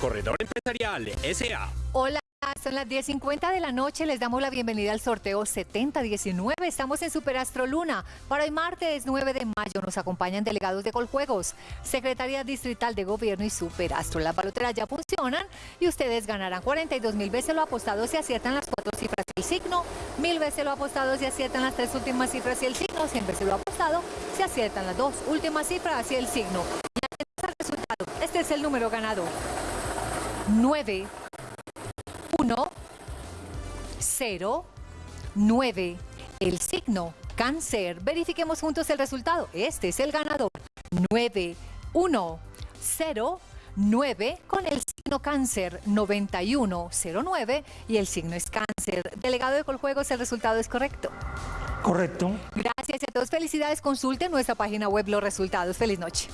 Corredor Empresarial S.A. Hola, son las 10.50 de la noche. Les damos la bienvenida al sorteo 7019. Estamos en Superastro Luna. Para hoy martes 9 de mayo nos acompañan delegados de Coljuegos, Secretaría Distrital de Gobierno y Superastro. Las baloteras ya funcionan y ustedes ganarán 42 mil veces lo apostado si aciertan las cuatro cifras y el signo, mil veces lo apostado si aciertan las tres últimas cifras y el signo, 100 veces lo apostado si aciertan las dos últimas cifras y el signo. Y resultado. Este es el número ganador. 9, 1, 0, 9. El signo cáncer. Verifiquemos juntos el resultado. Este es el ganador. 9, 1, 0, 9 con el signo cáncer 9109 y el signo es cáncer. Delegado de Coljuegos, el resultado es correcto. Correcto. Gracias a todos. Felicidades. Consulten nuestra página web los resultados. Feliz noche.